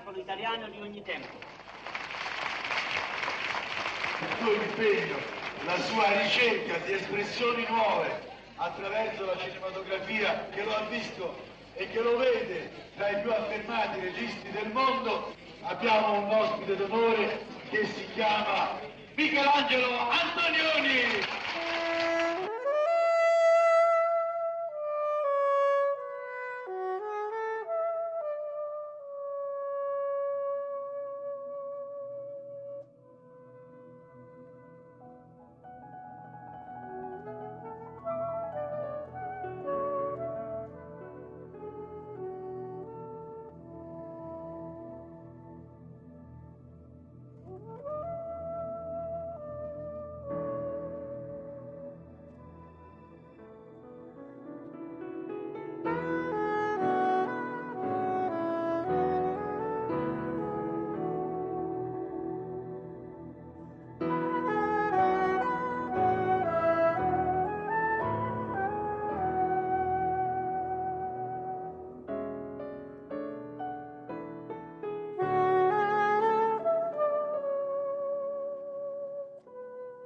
spettacolo italiano di ogni tempo. Il suo impegno, la sua ricerca di espressioni nuove attraverso la cinematografia che lo ha visto e che lo vede tra i più affermati registi del mondo, abbiamo un ospite d'onore che si chiama Michelangelo Antonioni.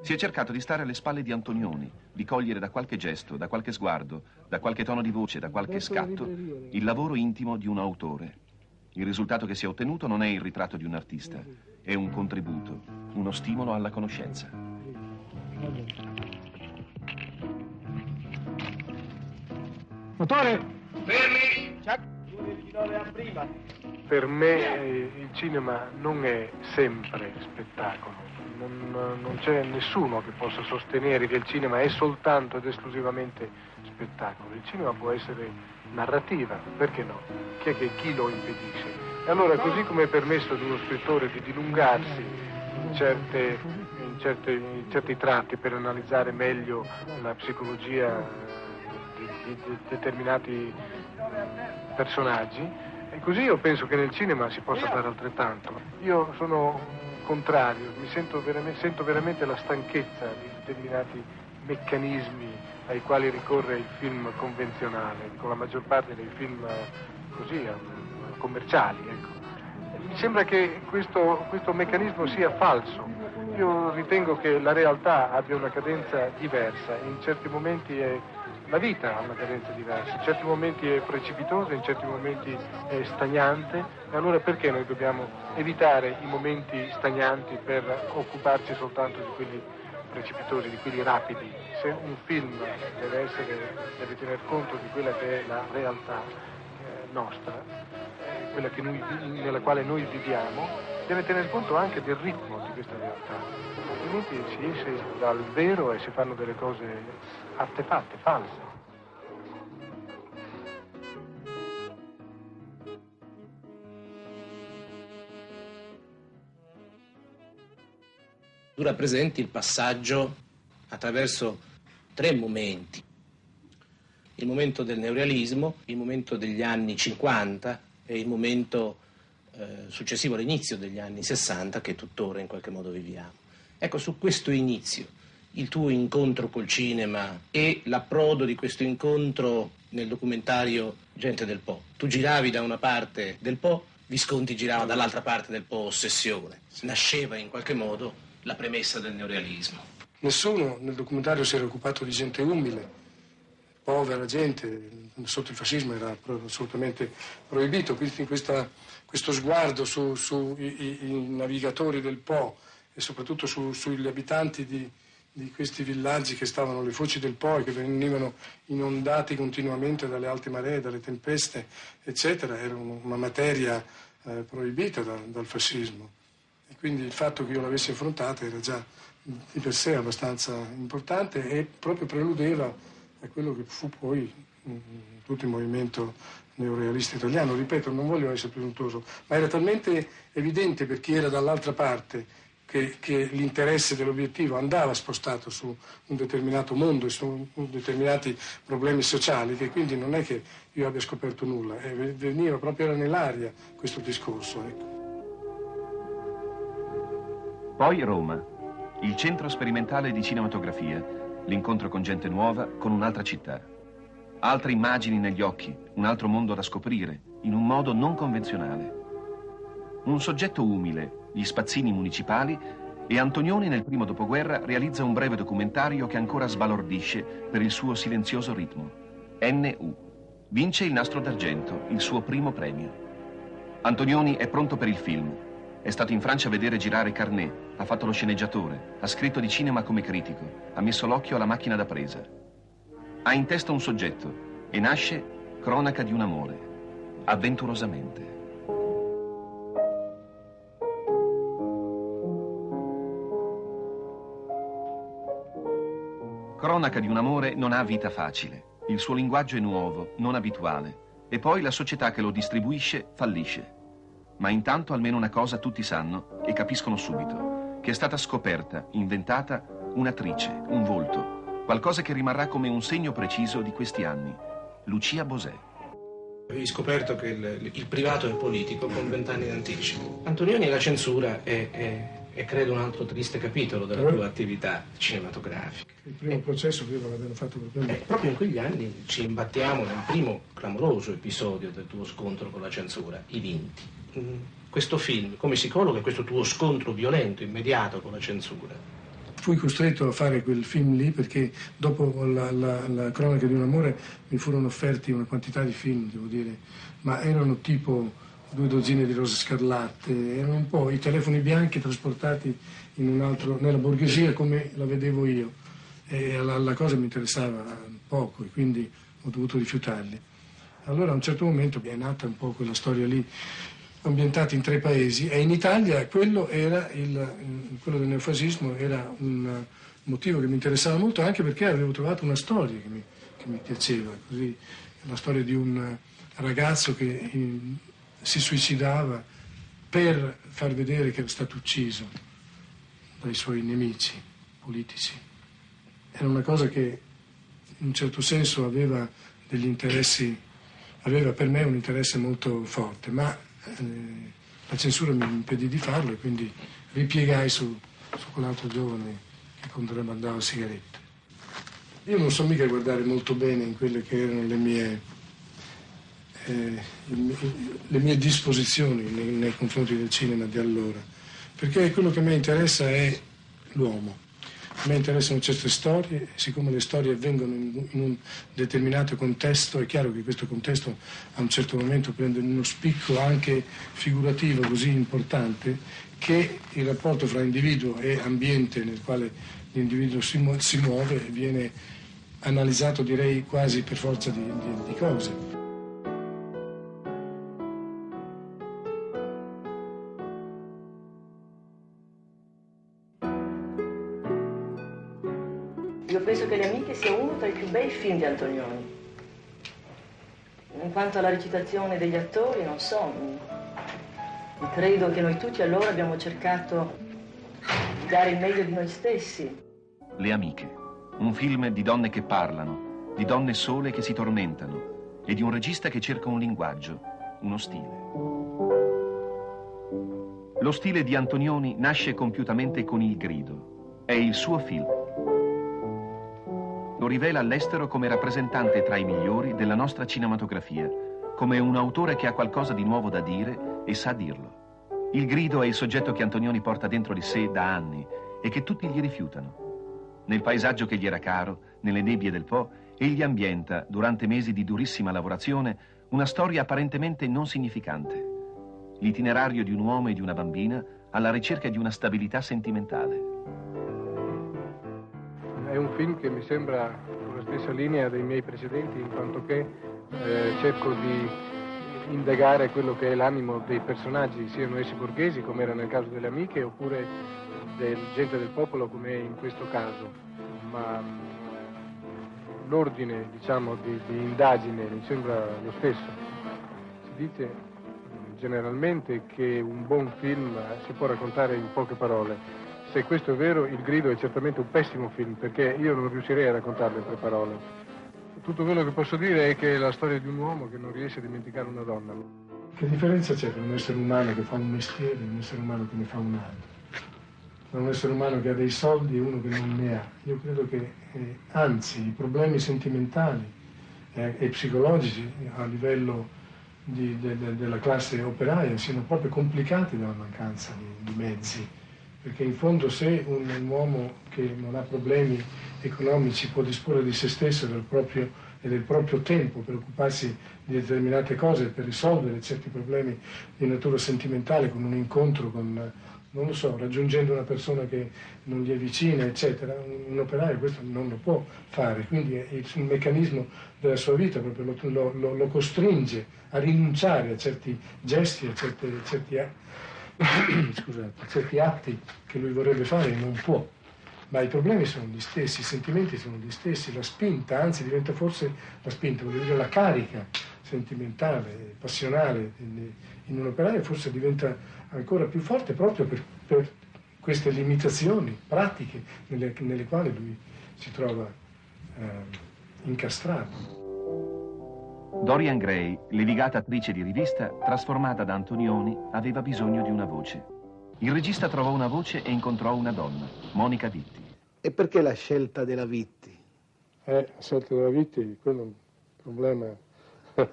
Si è cercato di stare alle spalle di Antonioni, di cogliere da qualche gesto, da qualche sguardo, da qualche tono di voce, da qualche scatto, il lavoro intimo di un autore. Il risultato che si è ottenuto non è il ritratto di un artista, è un contributo, uno stimolo alla conoscenza. Motore! Fermi! Per me il cinema non è sempre spettacolo. Non, non c'è nessuno che possa sostenere che il cinema è soltanto ed esclusivamente spettacolo. Il cinema può essere narrativa, perché no? Chi è che chi lo impedisce? E allora così come è permesso ad uno scrittore di dilungarsi in, certe, in, certe, in certi tratti per analizzare meglio la psicologia di, di, di determinati personaggi, e così io penso che nel cinema si possa fare altrettanto. Io sono contrario, mi sento veramente, sento veramente la stanchezza di determinati meccanismi ai quali ricorre il film convenzionale, con la maggior parte dei film così eh, commerciali. Ecco. Mi sembra che questo, questo meccanismo sia falso. Io ritengo che la realtà abbia una cadenza diversa, in certi momenti è la vita ha una cadenza diversa, in certi momenti è precipitosa, in certi momenti è stagnante e allora perché noi dobbiamo evitare i momenti stagnanti per occuparci soltanto di quelli precipitosi, di quelli rapidi? Se un film deve, essere, deve tener conto di quella che è la realtà eh, nostra, eh, quella noi, nella quale noi viviamo, deve tener conto anche del ritmo di questa realtà, altrimenti si esce dal vero e si fanno delle cose artefatte, false. Tu rappresenti il passaggio attraverso tre momenti. Il momento del neorealismo, il momento degli anni 50 e il momento eh, successivo all'inizio degli anni 60 che tuttora in qualche modo viviamo. Ecco, su questo inizio il tuo incontro col cinema e l'approdo di questo incontro nel documentario Gente del Po. Tu giravi da una parte del Po, Visconti girava dall'altra parte del Po Ossessione. Nasceva in qualche modo la premessa del neorealismo. Nessuno nel documentario si era occupato di gente umile, povera gente, sotto il fascismo era assolutamente proibito, quindi questa, questo sguardo sui su navigatori del Po e soprattutto su, sugli abitanti di, di questi villaggi che stavano alle foci del Po e che venivano inondati continuamente dalle alte maree, dalle tempeste, eccetera, era una materia eh, proibita da, dal fascismo. E quindi il fatto che io l'avessi affrontata era già di per sé abbastanza importante e proprio preludeva a quello che fu poi mh, mm, tutto il movimento neorealista italiano. Ripeto, non voglio essere presuntuoso, ma era talmente evidente per chi era dall'altra parte che, che l'interesse dell'obiettivo andava spostato su un determinato mondo e su determinati problemi sociali, che quindi non è che io abbia scoperto nulla, veniva proprio era nell'aria questo discorso. Ecco. Poi Roma, il centro sperimentale di cinematografia, l'incontro con gente nuova, con un'altra città. Altre immagini negli occhi, un altro mondo da scoprire, in un modo non convenzionale. Un soggetto umile, gli spazzini municipali, e Antonioni nel primo dopoguerra realizza un breve documentario che ancora sbalordisce per il suo silenzioso ritmo. NU. Vince il nastro d'argento, il suo primo premio. Antonioni è pronto per il film. È stato in Francia a vedere girare Carnet, ha fatto lo sceneggiatore, ha scritto di cinema come critico, ha messo l'occhio alla macchina da presa. Ha in testa un soggetto e nasce Cronaca di un amore, avventurosamente. Cronaca di un amore non ha vita facile. Il suo linguaggio è nuovo, non abituale. E poi la società che lo distribuisce fallisce. Ma intanto almeno una cosa tutti sanno e capiscono subito, che è stata scoperta, inventata, un'attrice, un volto, qualcosa che rimarrà come un segno preciso di questi anni. Lucia Bosè. Avevi scoperto che il, il privato è politico con vent'anni d'anticipo. Antonioni e la censura è, è è credo un altro triste capitolo della tua attività cinematografica. Il primo processo credo l'abbiano fatto per quello. Eh, proprio in quegli anni ci imbattiamo nel primo clamoroso episodio del tuo scontro con la censura, I Vinti. Mm, questo film, come si colloca questo tuo scontro violento, immediato con la censura? Fui costretto a fare quel film lì perché dopo la, la, la cronaca di un amore mi furono offerti una quantità di film, devo dire, ma erano tipo due dozzine di rose scarlatte, erano un po' i telefoni bianchi trasportati altro, nella borghesia come la vedevo io. E la, la, cosa mi interessava poco e quindi ho dovuto rifiutarli. Allora a un certo momento è nata un po' quella storia lì, ambientata in tre paesi e in Italia quello, il, quello del neofascismo era un motivo che mi interessava molto anche perché avevo trovato una storia che mi, che mi piaceva, così, la storia di un ragazzo che si suicidava per far vedere che era stato ucciso dai suoi nemici politici. Era una cosa che in un certo senso aveva degli interessi, aveva per me un interesse molto forte, ma eh, la censura mi impedì di farlo e quindi ripiegai su, su quell'altro giovane che contrabbandava sigarette. Io non so mica guardare molto bene in quelle che erano le mie eh, le mie disposizioni nei, nei, confronti del cinema di allora, perché quello che mi interessa è l'uomo. A me interessano certe storie, siccome le storie avvengono in, un determinato contesto, è chiaro che questo contesto a un certo momento prende uno spicco anche figurativo così importante che il rapporto fra individuo e ambiente nel quale l'individuo si muove viene analizzato direi quasi per forza di, di, di cose. Sia uno tra i più bei film di Antonioni. In quanto alla recitazione degli attori, non so, credo che noi tutti allora abbiamo cercato di dare il meglio di noi stessi. Le Amiche, un film di donne che parlano, di donne sole che si tormentano e di un regista che cerca un linguaggio, uno stile. Lo stile di Antonioni nasce compiutamente con Il Grido. È il suo film lo rivela all'estero come rappresentante tra i migliori della nostra cinematografia, come un autore che ha qualcosa di nuovo da dire e sa dirlo. Il grido è il soggetto che Antonioni porta dentro di sé da anni e che tutti gli rifiutano. Nel paesaggio che gli era caro, nelle nebbie del Po, egli ambienta, durante mesi di durissima lavorazione, una storia apparentemente non significante. L'itinerario di un uomo e di una bambina alla ricerca di una stabilità sentimentale. È un film che mi sembra sulla stessa linea dei miei precedenti, in quanto che eh, cerco di indagare quello che è l'animo dei personaggi, siano essi borghesi, come era nel caso delle amiche, oppure del gente del popolo, come è in questo caso. Ma mm, l'ordine, diciamo, di, di indagine mi sembra lo stesso. Si dice mm, generalmente che un buon film si può raccontare in poche parole se questo è vero, Il grido è certamente un pessimo film, perché io non riuscirei a raccontarlo in tre parole. Tutto quello che posso dire è che è la storia di un uomo che non riesce a dimenticare una donna. Che differenza c'è tra un essere umano che fa un mestiere e un essere umano che ne fa un altro? Tra un essere umano che ha dei soldi e uno che non ne ha. Io credo che, eh, anzi, i problemi sentimentali eh, e psicologici a livello di, de, de, della classe operaia siano proprio complicati dalla mancanza di, di mezzi, perché in fondo se un, un, uomo che non ha problemi economici può disporre di se stesso del proprio, e del proprio tempo per occuparsi di determinate cose, per risolvere certi problemi di natura sentimentale con un incontro con non lo so, raggiungendo una persona che non gli è vicina, eccetera, un operaio questo non lo può fare, quindi il, il meccanismo della sua vita proprio lo, lo, lo, costringe a rinunciare a certi gesti, a, certi, scusate, certi atti che lui vorrebbe fare e non può. Ma i problemi sono gli stessi, i sentimenti sono gli stessi, la spinta, anzi diventa forse la spinta, voglio dire la carica sentimentale, passionale in un operaio forse diventa ancora più forte proprio per, per queste limitazioni pratiche nelle, nelle, quali lui si trova eh, incastrato. Dorian Gray, levigata attrice di rivista, trasformata da Antonioni, aveva bisogno di una voce. Il regista trovò una voce e incontrò una donna, Monica Vitti. E perché la scelta della Vitti? Eh, la scelta della Vitti, quello è un problema, non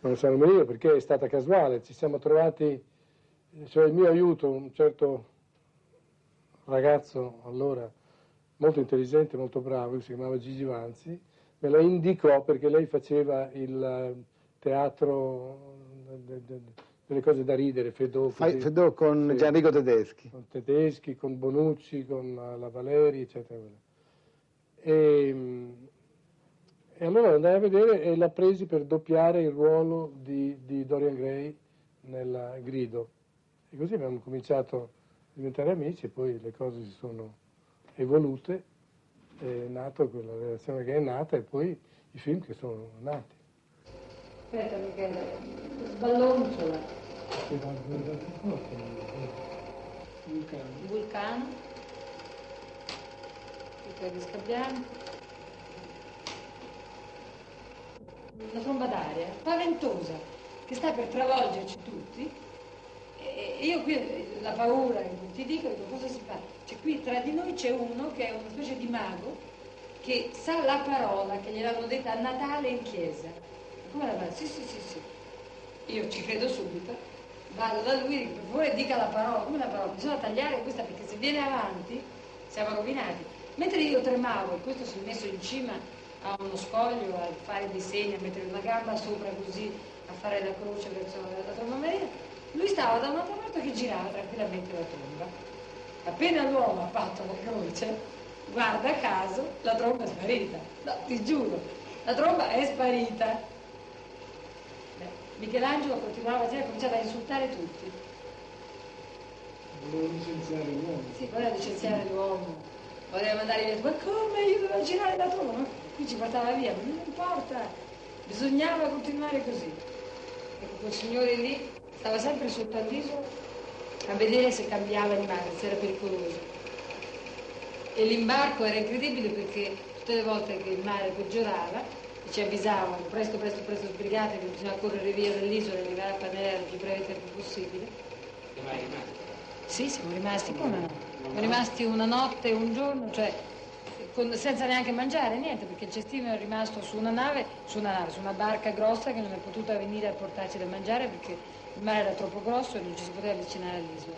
lo so nemmeno io, perché è stata casuale. Ci siamo trovati cioè il mio aiuto, un certo ragazzo allora molto intelligente, molto bravo, si chiamava Gigi Vanzi, me la indicò perché lei faceva il teatro delle cose da ridere, Fedò. Fedò con sì, Gianrico Tedeschi. Con Tedeschi, con Bonucci, con la Valeri, eccetera. E, e allora andai a vedere e l'ha presi per doppiare il ruolo di, di Dorian Gray nel Grido. E così abbiamo cominciato a diventare amici e poi le cose si sono evolute, è nata quella relazione che è nata e poi i film che sono nati. Aspetta Michele, sballonzola. Vulcano. Vulcano. Di Scabbiano. Una tromba d'aria spaventosa che sta per travolgerci tutti io qui la paura, ti dico, dico cosa si fa? Cioè qui tra di noi c'è uno che è una specie di mago che sa la parola che gliel'hanno detta a Natale in chiesa. Come la fa? Sì, sì, sì, sì. Io ci credo subito. Vado da lui e dico, per favore dica la parola. Come la parola? Bisogna tagliare questa perché se viene avanti siamo rovinati. Mentre io tremavo, e questo si è messo in cima a uno scoglio, a fare dei segni, a mettere una gamba sopra così, a fare la croce verso la tromba Maria, lui stava da un'altra parte che girava tranquillamente la tromba. Appena l'uomo ha fatto la croce, guarda caso, la tromba è sparita. No, ti giuro, la tromba è sparita. Beh, Michelangelo continuava a cominciare a insultare tutti. Voleva licenziare l'uomo. Sì, voleva licenziare l'uomo. Voleva mandare via. Ma come? Io dovevo girare la tromba? Qui ci portava via, ma non importa. Bisognava continuare così. Ecco, quel signore lì Stava sempre sotto al viso a vedere se cambiava il mare, se era pericoloso. E l'imbarco era incredibile perché tutte le volte che il mare peggiorava ci avvisavano presto, presto, presto sbrigate che bisogna correre via dall'isola e arrivare a Panera il più breve tempo possibile. Siamo rimasti? Sì, siamo rimasti, come no? Siamo rimasti una notte, un giorno, cioè con, senza neanche mangiare, niente, perché il cestino è rimasto su una nave, su una nave, su una barca grossa che non è potuta venire a portarci da mangiare perché il mare era troppo grosso e non ci si poteva avvicinare all'isola.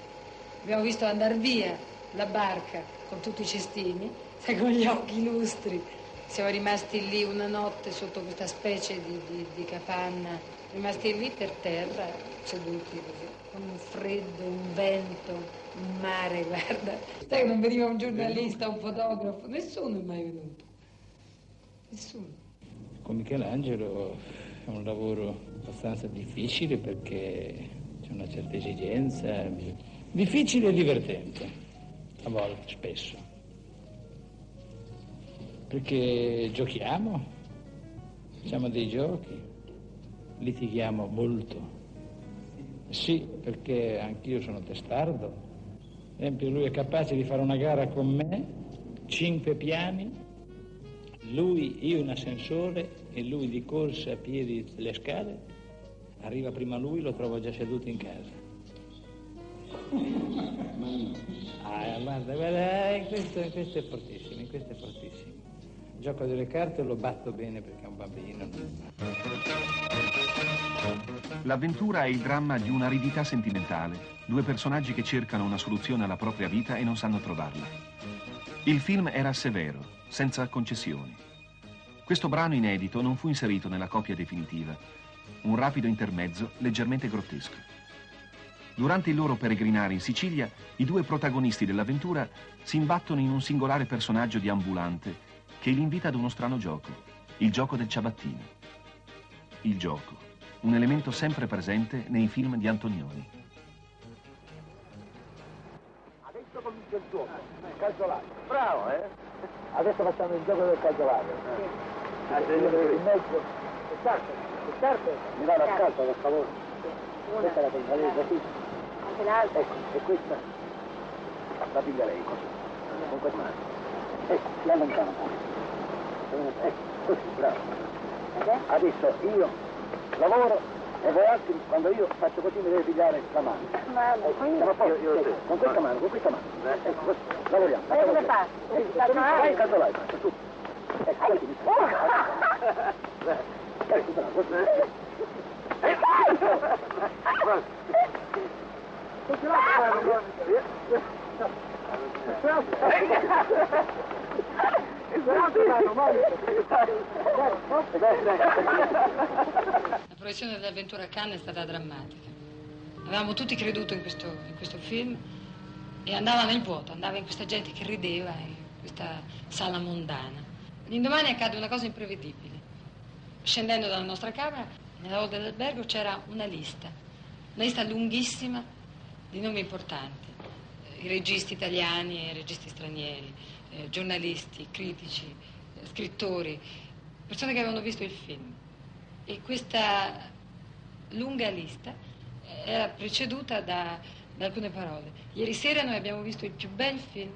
Abbiamo visto andare via la barca con tutti i cestini, con gli occhi lustri. Siamo rimasti lì una notte sotto questa specie di, di, di capanna, rimasti lì per terra, seduti così, con un freddo, un vento, un mare, guarda. Sai che non veniva un giornalista, un fotografo, nessuno è mai venuto. Nessuno. Con Michelangelo è un lavoro abbastanza difficile perché c'è una certa esigenza, difficile e divertente, a volte, spesso. Perché giochiamo, facciamo dei giochi, litighiamo molto. Sì, perché anch'io sono testardo. Esempio lui è capace di fare una gara con me, cinque piani, lui, io in ascensore e lui di corsa a piedi le scale, arriva prima lui, lo trovo già seduto in casa. Ah, guarda, guarda, eh, questo, questo, è fortissimo, questo è fortissimo. Gioco delle carte lo batto bene perché è un bambino. L'avventura è il dramma di un'aridità sentimentale, due personaggi che cercano una soluzione alla propria vita e non sanno trovarla. Il film era severo, senza concessioni. Questo brano inedito non fu inserito nella copia definitiva, un rapido intermezzo leggermente grottesco. Durante il loro peregrinare in Sicilia, i due protagonisti dell'avventura si imbattono in un singolare personaggio di ambulante che li invita ad uno strano gioco, il gioco del ciabattino. Il gioco, un elemento sempre presente nei film di Antonioni. Il il calzolato. Bravo, eh? Adesso facciamo il gioco del calzolato. In mezzo. Le carte, le carte. Mi dà la carta, per favore. Questa la prendo, lei così. Anche l'altra. Ecco, e questa la piglia lei così. Con questa mano. Ecco, si allontana un po'. Ecco, così, bravo. Adesso io lavoro e voi altri, quando io faccio così mi deve pigliare la mano. Ecco, siamo a posto? Ecco, con questa mano, con questa mano. Ecco, così, lavoriamo. E come fa? Vai il calzolaio, faccio tu. Ecco, così mi Ecco, bravo, così. La proiezione dell'avventura a Cannes è stata drammatica. Avevamo tutti creduto in questo, in questo film e andava nel vuoto, andava in questa gente che rideva in questa sala mondana. L'indomani accade una cosa imprevedibile. Scendendo dalla nostra camera, nella hall dell'albergo c'era una lista, una lista lunghissima di nomi importanti, i registi italiani e i registi stranieri, eh, giornalisti, critici, eh, scrittori, persone che avevano visto il film. E questa lunga lista era preceduta da, da alcune parole. Ieri sera noi abbiamo visto il più bel film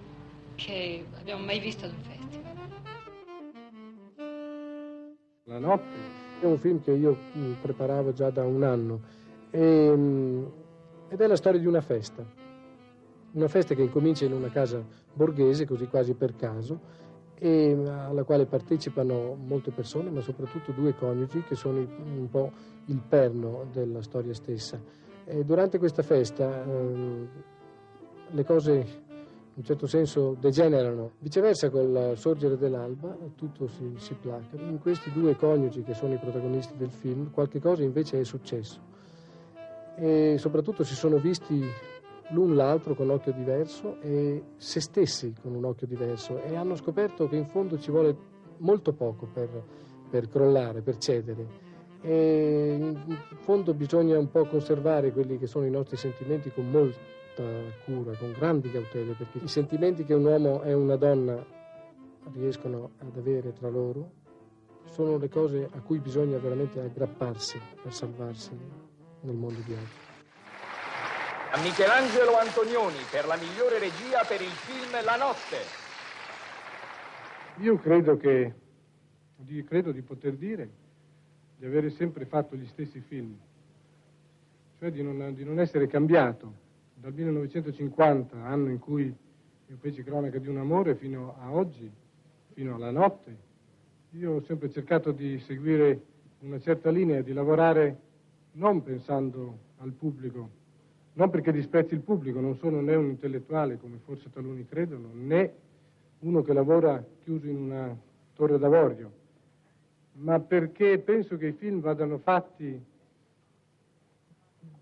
che abbiamo mai visto ad un festival. La notte è un film che io mh, preparavo già da un anno e, mh, ed è la storia di una festa. Una festa che incomincia in una casa borghese, così quasi per caso, e alla quale partecipano molte persone, ma soprattutto due coniugi che sono un po' il perno della storia stessa. E durante questa festa ehm, le cose in un certo senso degenerano. Viceversa, col sorgere dell'alba tutto si, si placa. In questi due coniugi che sono i protagonisti del film, qualche cosa invece è successo. E soprattutto si sono visti l'un l'altro con occhio diverso e se stessi con un occhio diverso e hanno scoperto che in fondo ci vuole molto poco per, per crollare, per cedere. E in fondo bisogna un po' conservare quelli che sono i nostri sentimenti con molta cura, con grandi cautele, perché i sentimenti che un uomo e una donna riescono ad avere tra loro sono le cose a cui bisogna veramente aggrapparsi per salvarsi nel mondo di oggi. A Michelangelo Antonioni per la migliore regia per il film La notte. Io credo che, credo di poter dire di avere sempre fatto gli stessi film, cioè di non, di non essere cambiato. Dal 1950, anno in cui io feci cronaca di un amore, fino a oggi, fino alla notte, io ho sempre cercato di seguire una certa linea, di lavorare non pensando al pubblico, non perché disprezzi il pubblico, non sono né un intellettuale come forse taluni credono, né uno che lavora chiuso in una torre d'avorio, ma perché penso che i film vadano fatti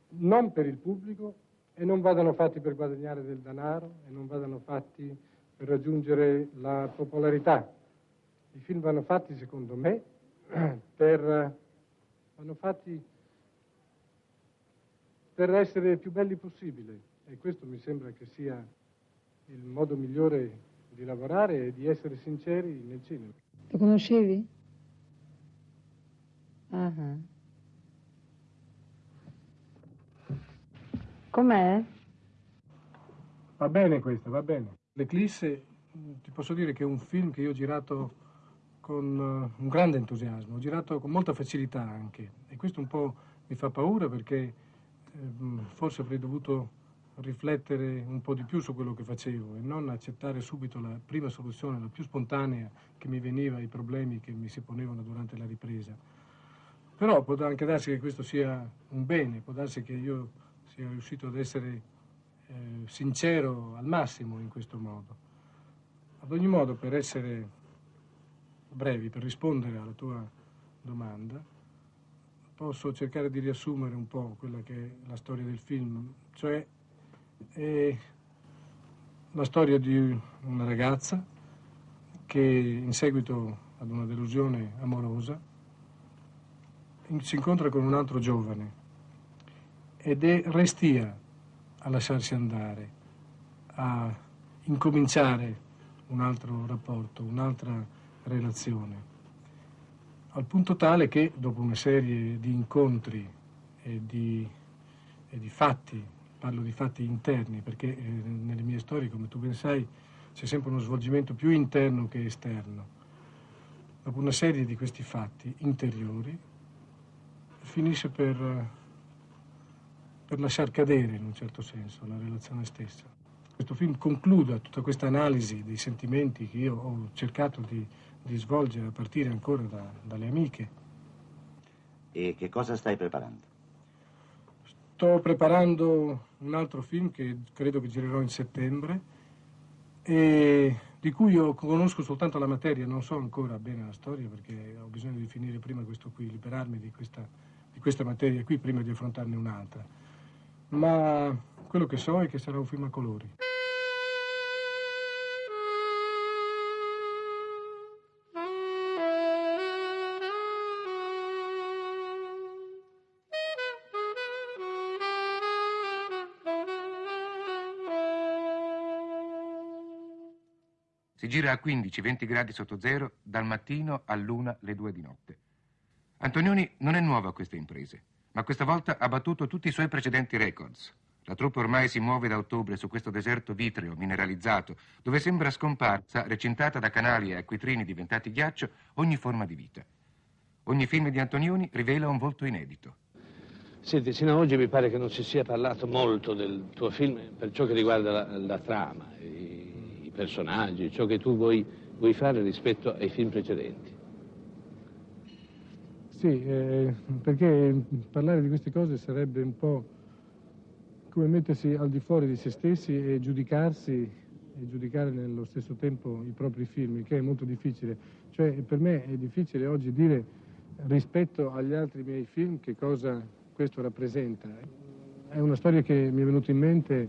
non per il pubblico e non vadano fatti per guadagnare del denaro e non vadano fatti per raggiungere la popolarità. I film vanno fatti, secondo me, per, vanno fatti per essere più belli possibile e questo mi sembra che sia il modo migliore di lavorare e di essere sinceri nel cinema. Lo conoscevi? Ah. Com'è? Va bene questa, va bene. L'Eclisse, ti posso dire che è un film che io ho girato con eh, un grande entusiasmo, ho girato con molta facilità anche e questo un po' mi fa paura perché forse avrei dovuto riflettere un po' di più su quello che facevo e non accettare subito la prima soluzione, la più spontanea che mi veniva ai problemi che mi si ponevano durante la ripresa. Però può anche darsi che questo sia un bene, può darsi che io sia riuscito ad essere eh, sincero al massimo in questo modo. Ad ogni modo, per essere brevi, per rispondere alla tua domanda, posso cercare di riassumere un po' quella che è la storia del film, cioè è la storia di una ragazza che in seguito ad una delusione amorosa si incontra con un altro giovane ed è restia a lasciarsi andare, a incominciare un altro rapporto, un'altra relazione, al punto tale che dopo una serie di incontri e di, e di fatti, parlo di fatti interni, perché eh, nelle mie storie, come tu ben sai, c'è sempre uno svolgimento più interno che esterno. Dopo una serie di questi fatti interiori, finisce per, per lasciar cadere in un certo senso la relazione stessa. Questo film concluda tutta questa analisi dei sentimenti che io ho cercato di, di svolgere a partire ancora da, dalle amiche. E che cosa stai preparando? Sto preparando un altro film che credo che girerò in settembre e di cui io conosco soltanto la materia, non so ancora bene la storia perché ho bisogno di finire prima questo qui, liberarmi di questa, di questa materia qui prima di affrontarne un'altra. Ma quello che so è che sarà un film a colori. Si gira a 15-20 gradi sotto zero dal mattino all'una le due di notte. Antonioni non è nuovo a queste imprese, ma questa volta ha battuto tutti i suoi precedenti records. La truppa ormai si muove da ottobre su questo deserto vitreo, mineralizzato, dove sembra scomparsa, recintata da canali e acquitrini diventati ghiaccio, ogni forma di vita. Ogni film di Antonioni rivela un volto inedito. Senti, sino ad oggi mi pare che non si sia parlato molto del tuo film per ciò che riguarda la, la trama, personaggi, ciò che tu vuoi, vuoi, fare rispetto ai film precedenti. Sì, eh, perché parlare di queste cose sarebbe un po' come mettersi al di fuori di se stessi e giudicarsi e giudicare nello stesso tempo i propri film, che è molto difficile. Cioè, per me è difficile oggi dire rispetto agli altri miei film che cosa questo rappresenta. È una storia che mi è venuta in mente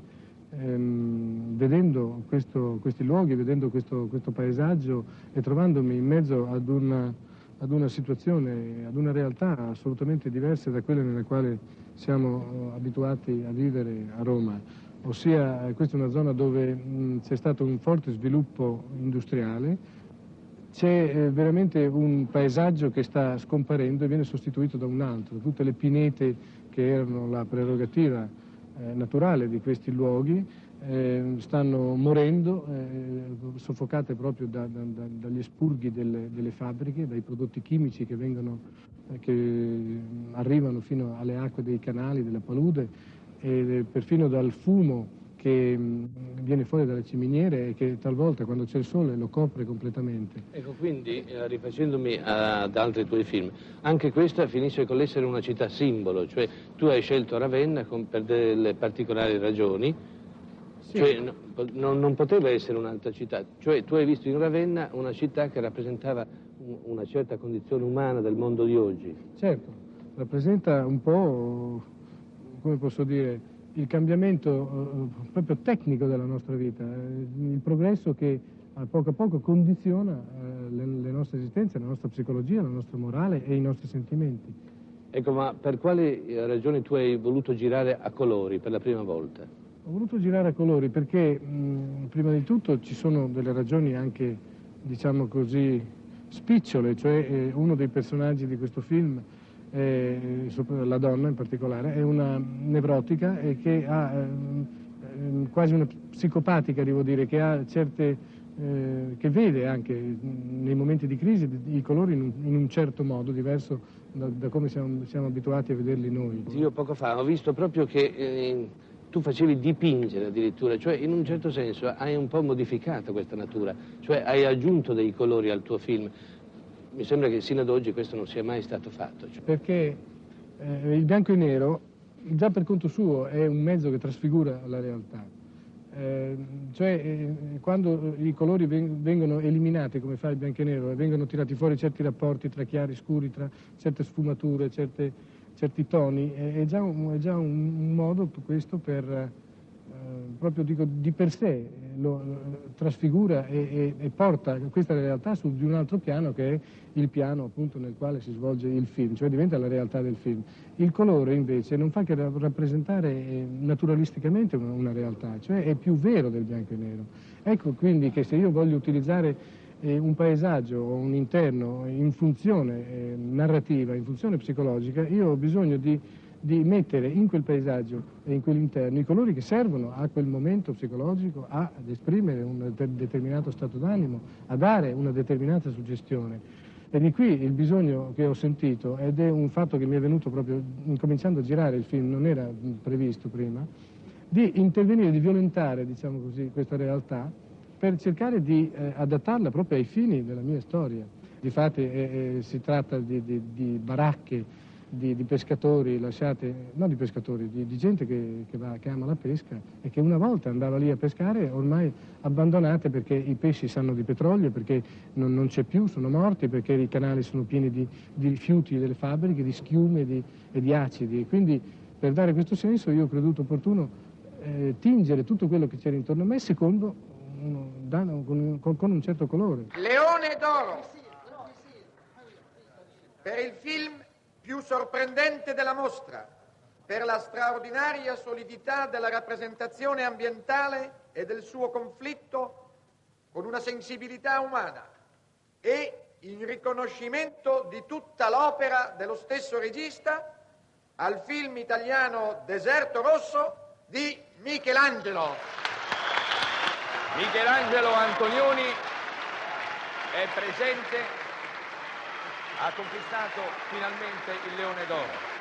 ehm, vedendo questo, questi luoghi, vedendo questo, questo, paesaggio e trovandomi in mezzo ad una, ad una situazione, ad una realtà assolutamente diversa da quella nella quale siamo abituati a vivere a Roma. Ossia, questa è una zona dove c'è stato un forte sviluppo industriale, c'è eh, veramente un paesaggio che sta scomparendo e viene sostituito da un altro. Tutte le pinete che erano la prerogativa eh, naturale di questi luoghi eh, stanno morendo, eh, soffocate proprio da, da, da, dagli espurghi delle, delle, fabbriche, dai prodotti chimici che, vengono, eh, che arrivano fino alle acque dei canali, della palude e perfino dal fumo che mm, viene fuori dalle ciminiere e che talvolta quando c'è il sole lo copre completamente. Ecco, quindi eh, rifacendomi ad altri tuoi film, anche questa finisce con l'essere una città simbolo, cioè tu hai scelto Ravenna con, per delle particolari ragioni, sì. cioè no, non, non, poteva essere un'altra città, cioè tu hai visto in Ravenna una città che rappresentava un, una certa condizione umana del mondo di oggi. Certo, rappresenta un po', come posso dire, il cambiamento eh, proprio tecnico della nostra vita, eh, il progresso che a poco a poco condiziona eh, le, le, nostre esistenze, la nostra psicologia, la nostra morale e i nostri sentimenti. Ecco, ma per quali ragioni tu hai voluto girare a colori per la prima volta? Ho voluto girare a colori perché mh, prima di tutto ci sono delle ragioni anche, diciamo così, spicciole, cioè eh, uno dei personaggi di questo film eh, la donna in particolare, è una nevrotica e che ha eh, quasi una psicopatica, devo dire, che ha certe eh, che vede anche nei momenti di crisi i colori in un, in un certo modo, diverso da, da come siamo, siamo, abituati a vederli noi. Io poco fa ho visto proprio che eh, tu facevi dipingere addirittura, cioè in un certo senso hai un po' modificato questa natura, cioè hai aggiunto dei colori al tuo film. Mi sembra che sino ad oggi questo non sia mai stato fatto. Cioè. Perché eh, il bianco e nero già per conto suo è un mezzo che trasfigura la realtà. Eh, cioè eh, quando i colori vengono eliminati come fa il bianco e nero e vengono tirati fuori certi rapporti tra chiari e scuri, tra certe sfumature, certe, certi toni, è, già un, è, già un, un modo questo per, proprio dico, di per sé, lo, lo trasfigura e, e, e, porta questa realtà su di un altro piano che è il piano appunto nel quale si svolge il film, cioè diventa la realtà del film. Il colore invece non fa che rappresentare eh, naturalisticamente una, una realtà, cioè è più vero del bianco e nero. Ecco quindi che se io voglio utilizzare eh, un paesaggio o un interno in funzione eh, narrativa, in funzione psicologica, io ho bisogno di, di, mettere in quel paesaggio e in quell'interno i colori che servono a quel momento psicologico ad esprimere un determinato stato d'animo, a dare una determinata suggestione. E di qui il bisogno che ho sentito, ed è un fatto che mi è venuto proprio incominciando a girare il film, non era previsto prima, di intervenire, di violentare diciamo così, questa realtà per cercare di eh, adattarla proprio ai fini della mia storia. Difatti eh, eh, si tratta di, di, di baracche di, di, pescatori lasciate, non di pescatori, di, di gente che, che, va, che, ama la pesca e che una volta andava lì a pescare, ormai abbandonate perché i pesci sanno di petrolio, perché non, non c'è più, sono morti, perché i canali sono pieni di, rifiuti delle fabbriche, di schiume e di acidi. Quindi per dare questo senso io ho creduto opportuno eh, tingere tutto quello che c'era intorno a me secondo uno, con, con un certo colore. Leone d'oro per il film più sorprendente della mostra, per la straordinaria solidità della rappresentazione ambientale e del suo conflitto con una sensibilità umana e in riconoscimento di tutta l'opera dello stesso regista al film italiano Deserto Rosso di Michelangelo. Michelangelo Antonioni è presente, ha conquistato finalmente il Leone d'Oro.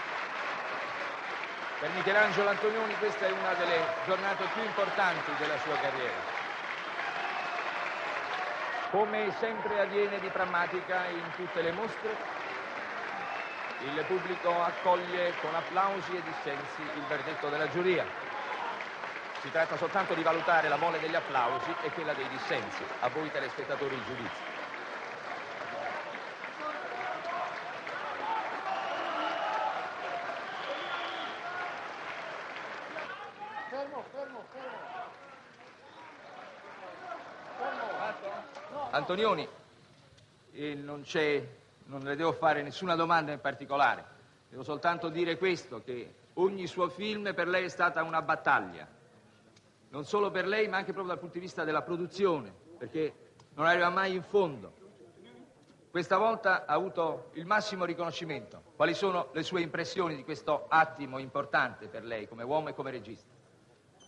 Per Michelangelo Antonioni questa è una delle giornate più importanti della sua carriera. Come sempre avviene di prammatica in tutte le mostre, il pubblico accoglie con applausi e dissensi il verdetto della giuria. Si tratta soltanto di valutare la mole degli applausi e quella dei dissensi. A voi telespettatori il giudizio. Antonioni, non le devo fare nessuna domanda in particolare. Devo soltanto dire questo, che ogni suo film per lei è stata una battaglia non solo per lei ma anche proprio dal punto di vista della produzione, perché non arriva mai in fondo. Questa volta ha avuto il massimo riconoscimento. Quali sono le sue impressioni di questo attimo importante per lei come uomo e come regista?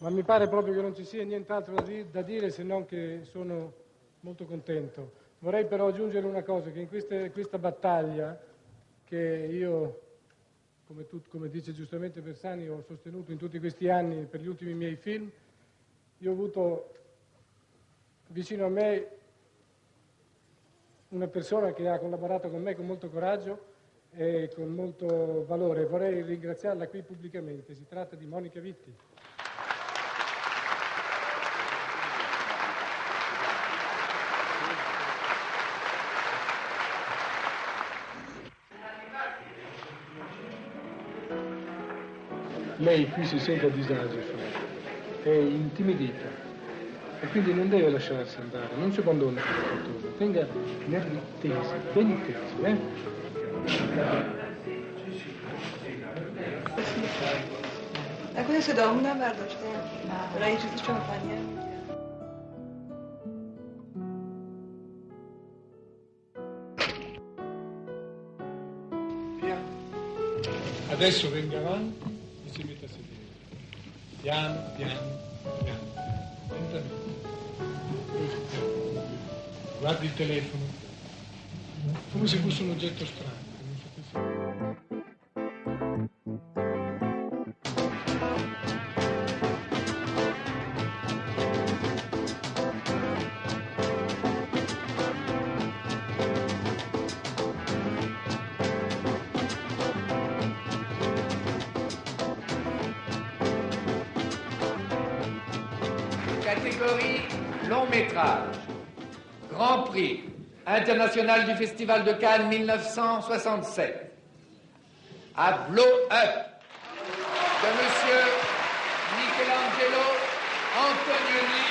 Ma mi pare proprio che non ci sia nient'altro da dire se non che sono molto contento. Vorrei però aggiungere una cosa, che in queste, questa battaglia che io, come, tu, come dice giustamente Bersani, ho sostenuto in tutti questi anni per gli ultimi miei film, io ho avuto vicino a me una persona che ha collaborato con me con molto coraggio e con molto valore. Vorrei ringraziarla qui pubblicamente. Si tratta di Monica Vitti. Lei qui si sente a disagio è intimidita. E quindi non deve lasciarsi andare, non si abbandona per la fortuna, tenga nervi tesi, ben tesi, eh? Bardzo z čompaně. Adesso venga avanti Piano, piano, piano. Lentamente. Guardi il telefono. Come se fosse un oggetto strano. International du Festival de Cannes 1967. À Blow Up de Monsieur Michelangelo Antonioni.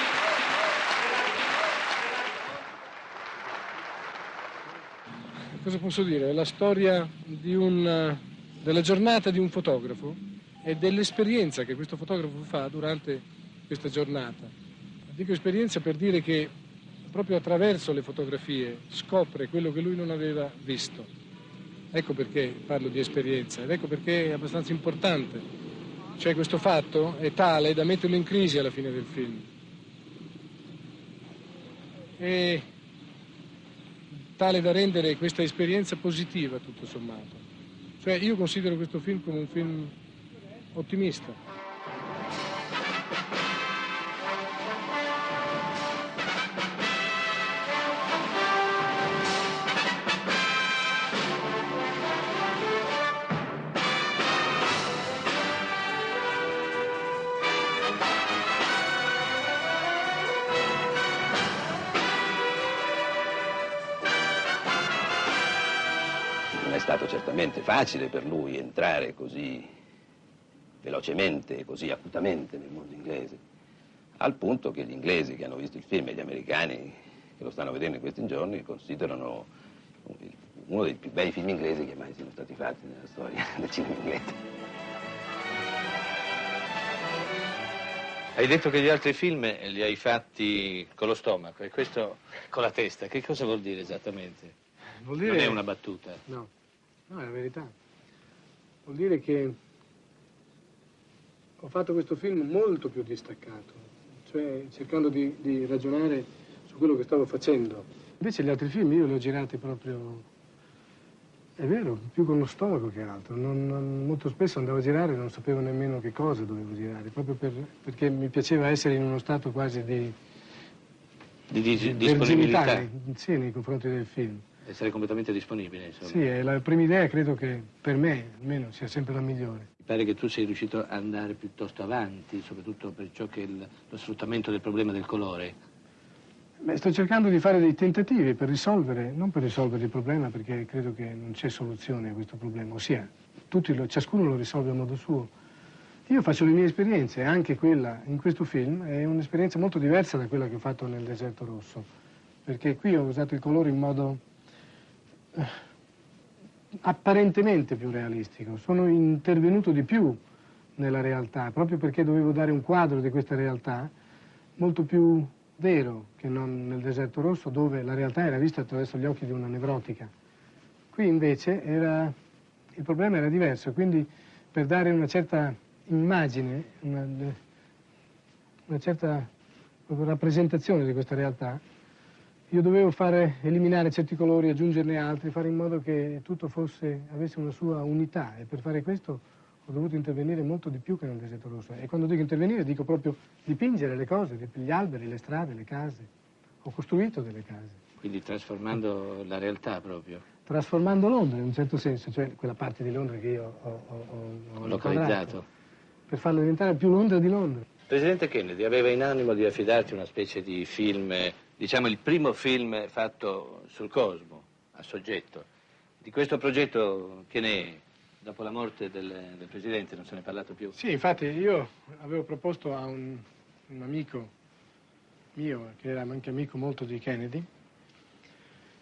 Cosa posso dire? È la storia un, della giornata di un fotografo e dell'esperienza che questo fotografo fa durante questa giornata. Dico esperienza per dire che proprio attraverso le fotografie scopre quello che lui non aveva visto. Ecco perché parlo di esperienza ed ecco perché è abbastanza importante. Cioè questo fatto è tale da metterlo in crisi alla fine del film. E tale da rendere questa esperienza positiva tutto sommato. Cioè io considero questo film come un film ottimista. Stato certamente facile per lui entrare così velocemente, così acutamente nel mondo inglese, al punto che gli inglesi che hanno visto il film e gli americani che lo stanno vedendo in questi giorni considerano uno dei più bei film inglesi che mai siano stati fatti nella storia del cinema inglese. Hai detto che gli altri film li hai fatti con lo stomaco e questo con la testa. Che cosa vuol dire esattamente? Vuol dire... Non è una battuta. No, no, è la verità. Vuol dire che ho fatto questo film molto più distaccato, cioè cercando di, di ragionare su quello che stavo facendo. Invece gli altri film io li ho girati proprio, è vero, più con lo stomaco che altro. Non, non, molto spesso andavo a girare e non sapevo nemmeno che cosa dovevo girare, proprio per, perché mi piaceva essere in uno stato quasi di, Di, di- di disponibilità. sì, nei confronti del film. Essere completamente disponibile, insomma. Sì, è la prima idea credo che per me almeno sia sempre la migliore. Mi pare che tu sei riuscito ad andare piuttosto avanti, soprattutto per ciò che è il- lo sfruttamento del problema del colore. Beh, sto cercando di fare dei tentativi per risolvere, non per risolvere il problema, perché credo che non c'è soluzione a questo problema, ossia, tutti lo- ciascuno lo risolve a modo suo. Io faccio le mie esperienze, anche quella in questo film è un'esperienza molto diversa da quella che ho fatto nel Deserto Rosso, perché qui ho usato il colore in modo apparentemente più realistico, sono intervenuto di più nella realtà, proprio perché dovevo dare un quadro di questa realtà molto più vero che non nel deserto rosso dove la realtà era vista attraverso gli occhi di una nevrotica. Qui invece era, il problema era diverso, quindi per dare una certa immagine, una, una certa rappresentazione di questa realtà, io dovevo fare, eliminare certi colori, aggiungerne altri, fare in modo che tutto fosse, avesse una sua unità e per fare questo ho dovuto intervenire molto di più che nel deserto rosso. E quando dico intervenire dico proprio dipingere le cose, gli alberi, le strade, le case. Ho costruito delle case, Quindi trasformando la realtà proprio. trasformando Londra in un certo senso, cioè quella parte di Londra che io ho, ho- ho- ho Localizzato. per farla diventare più Londra di Londra. Presidente Kennedy aveva in animo di affidarti una specie di film, diciamo il primo film fatto sul cosmo, a soggetto. Di questo progetto che ne è? Dopo la morte del, del Presidente non se ne è parlato più. Sì, infatti io avevo proposto a un, un amico mio, che era anche amico molto di Kennedy,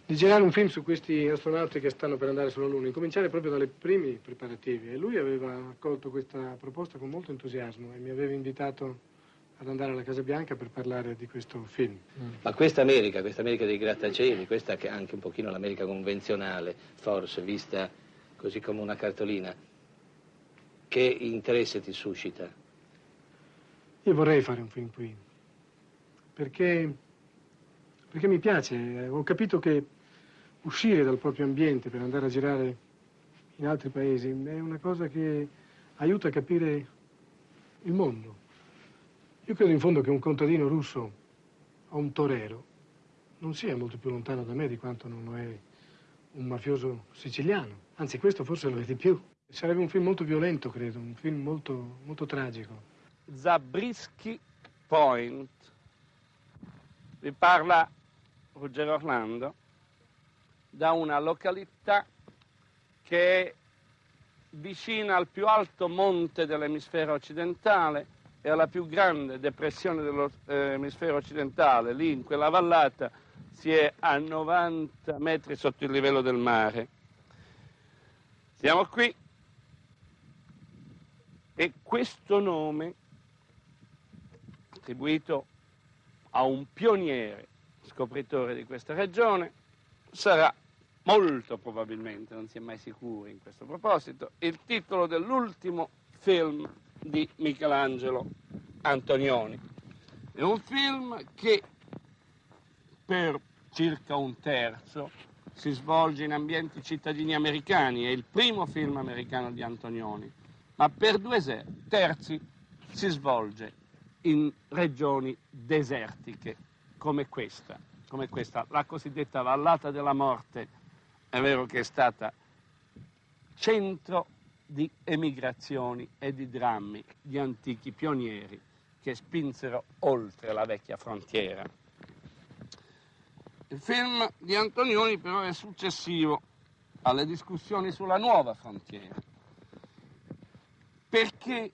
di girare un film su questi astronauti che stanno per andare sulla Luna, incominciare proprio dai primi preparativi. E lui aveva accolto questa proposta con molto entusiasmo e mi aveva invitato ad andare alla Casa Bianca per parlare di questo film. Ma questa America, questa America dei grattacieli, questa che è anche un pochino l'America convenzionale, forse vista così come una cartolina, che interesse ti suscita? Io vorrei fare un film qui, perché, perché mi piace. Ho capito che uscire dal proprio ambiente per andare a girare in altri paesi è una cosa che aiuta a capire il mondo. Io credo in fondo che un contadino russo o un torero non sia molto più lontano da me di quanto non lo è un mafioso siciliano. Anzi, questo forse lo è di più. Sarebbe un film molto violento, credo, un film molto, molto tragico. Zabriskie Point Vi parla Ruggero Orlando da una località che è vicina al più alto monte dell'emisfero occidentale e alla più grande depressione dell'emisfero occidentale. Lì in quella vallata si è a 90 metri sotto il livello del mare. Siamo qui e questo nome, attribuito a un pioniere scopritore di questa regione, sarà molto probabilmente, non si è mai sicuri in questo proposito, il titolo dell'ultimo film di Michelangelo Antonioni. È un film che per circa un terzo si svolge in ambienti cittadini americani, è il primo film americano di Antonioni, ma per due terzi si svolge in regioni desertiche come questa, come questa, la cosiddetta vallata della morte, è vero che è stata centro di emigrazioni e di drammi di antichi pionieri che spinsero oltre la vecchia frontiera. Il film di Antonioni però è successivo alle discussioni sulla nuova frontiera. Perché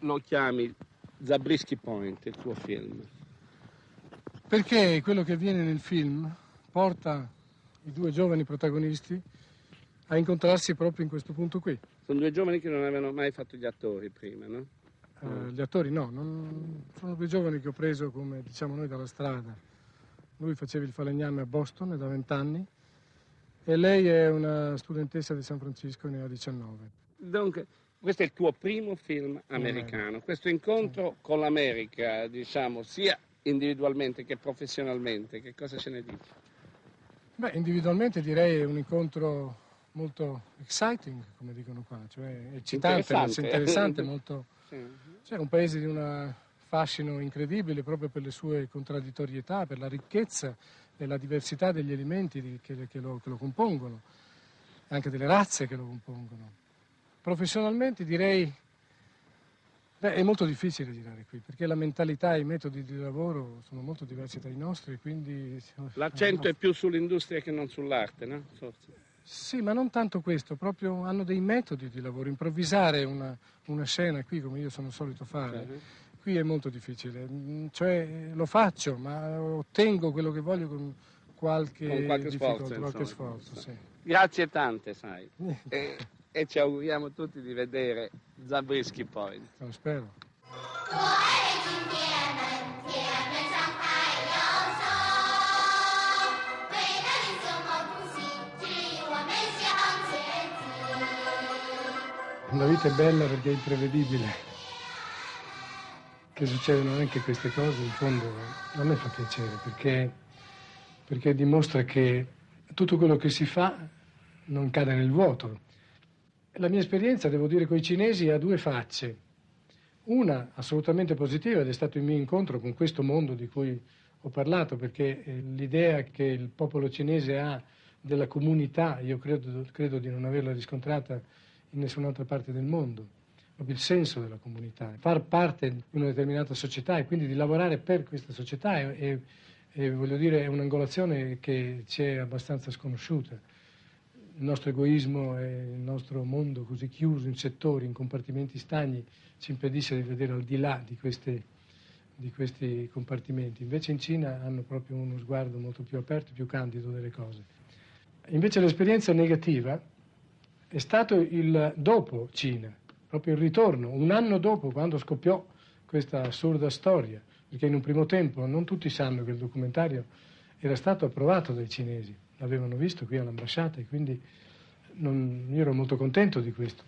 lo chiami Zabriskie Point, il tuo film? Perché quello che avviene nel film porta i due giovani protagonisti a incontrarsi proprio in questo punto qui. Sono due giovani che non avevano mai fatto gli attori prima, no? Uh, gli attori no, non... sono due giovani che ho preso come diciamo noi dalla strada. Lui faceva il falegname a Boston da vent'anni e lei è una studentessa di San Francisco, ne ha 19. Dunque, questo è il tuo primo film americano. Questo incontro sì. con l'America, diciamo, sia individualmente che professionalmente, che cosa ce ne dici? Beh, individualmente direi un incontro molto exciting, come dicono qua, cioè eccitante, interessante, interessante molto... Cioè un paese di un fascino incredibile proprio per le sue contraddittorietà, per la ricchezza e la diversità degli elementi che, che, lo, che lo compongono, anche delle razze che lo compongono. Professionalmente direi Beh, è molto difficile girare qui perché la mentalità e i metodi di lavoro sono molto diversi dai nostri, quindi... L'accento è più sull'industria che non sull'arte, no? Forse. Sì, ma non tanto questo, proprio hanno dei metodi di lavoro. Improvvisare una, una scena qui, come io sono solito fare, uh-huh. qui è molto difficile. Mm, cioè, lo faccio, ma ottengo quello che voglio con qualche, con qualche sforzo. Qualche sforzo sì. Grazie tante, sai. e, e, ci auguriamo tutti di vedere Zabriskie Point. Lo spero. La vita è bella perché è imprevedibile. Che succedono anche queste cose, in fondo a me fa piacere perché, perché dimostra che tutto quello che si fa non cade nel vuoto. La mia esperienza, devo dire, con i cinesi ha due facce. Una assolutamente positiva ed è stato il mio incontro con questo mondo di cui ho parlato, perché eh, l'idea che il popolo cinese ha della comunità, io credo, credo di non averla riscontrata in nessun'altra parte del mondo, proprio il senso della comunità, far parte di una determinata società e quindi di lavorare per questa società è, è, voglio dire, è un'angolazione che ci è abbastanza sconosciuta. Il nostro egoismo e il nostro mondo così chiuso in settori, in compartimenti stagni, ci impedisce di vedere al di là di, queste, di questi compartimenti. Invece in Cina hanno proprio uno sguardo molto più aperto, più candido delle cose. Invece l'esperienza negativa è stato il dopo Cina, proprio il ritorno, un anno dopo quando scoppiò questa assurda storia, perché in un primo tempo non tutti sanno che il documentario era stato approvato dai cinesi, l'avevano visto qui all'ambasciata e quindi non, io ero molto contento di questo.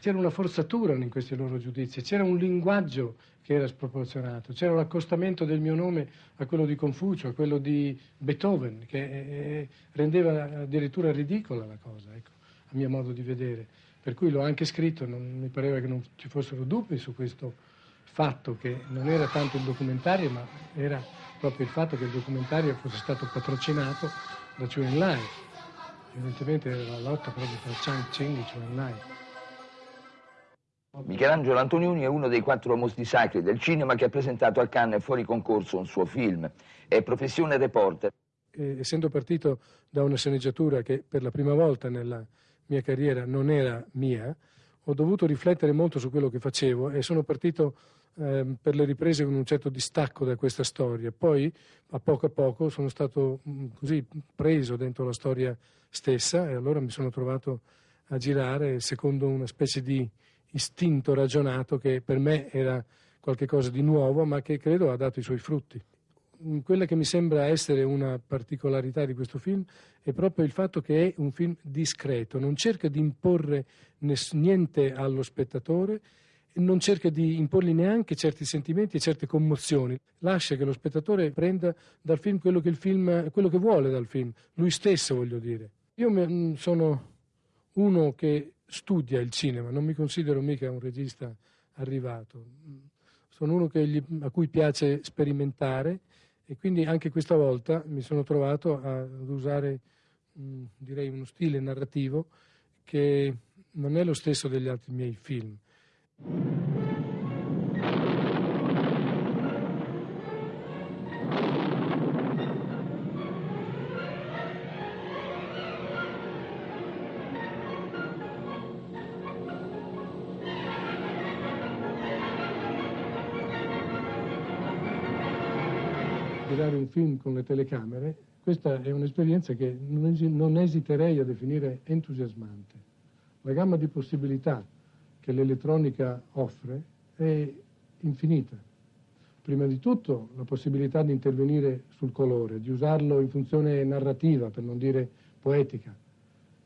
C'era una forzatura in questi loro giudizi, c'era un linguaggio che era sproporzionato, c'era l'accostamento del mio nome a quello di Confucio, a quello di Beethoven, che eh, rendeva addirittura ridicola la cosa. Ecco mio modo di vedere. Per cui l'ho anche scritto, non, mi pareva che non ci fossero dubbi su questo fatto che non era tanto il documentario, ma era proprio il fatto che il documentario fosse stato patrocinato da Chu Enlai. Evidentemente era la lotta proprio tra Chang Ching e Chu Enlai. Michelangelo Antonioni è uno dei quattro mostri sacri del cinema che ha presentato a Cannes fuori concorso un suo film. È professione reporter. Eh, essendo partito da una sceneggiatura che per la prima volta nella mia carriera non era mia, ho dovuto riflettere molto su quello che facevo e sono partito eh, per le riprese con un certo distacco da questa storia. Poi, a poco a poco, sono stato mh, così preso dentro la storia stessa e allora mi sono trovato a girare secondo una specie di istinto ragionato che per me era qualcosa di nuovo, ma che credo ha dato i suoi frutti. Quella che mi sembra essere una particolarità di questo film è proprio il fatto che è un film discreto, non cerca di imporre niente allo spettatore, non cerca di imporgli neanche certi sentimenti e certe commozioni, lascia che lo spettatore prenda dal film quello che, il film, quello che vuole dal film, lui stesso voglio dire. Io sono uno che studia il cinema, non mi considero mica un regista arrivato, sono uno gli, a cui piace sperimentare e quindi anche questa volta mi sono trovato ad usare mh, direi uno stile narrativo che non è lo stesso degli altri miei film. Girare un film con le telecamere, questa è un'esperienza che non esiterei a definire entusiasmante. La gamma di possibilità che l'elettronica offre è infinita. Prima di tutto la possibilità di intervenire sul colore, di usarlo in funzione narrativa, per non dire poetica.